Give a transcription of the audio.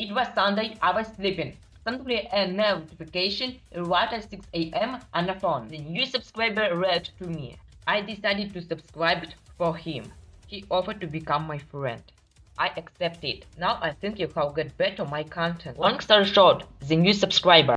It was Sunday, I was sleeping. Suddenly a notification right at 6 a.m. on the phone. The new subscriber wrote to me. I decided to subscribe for him. He offered to become my friend. I accepted. Now I think you have got better my content. Long story short, the new subscriber.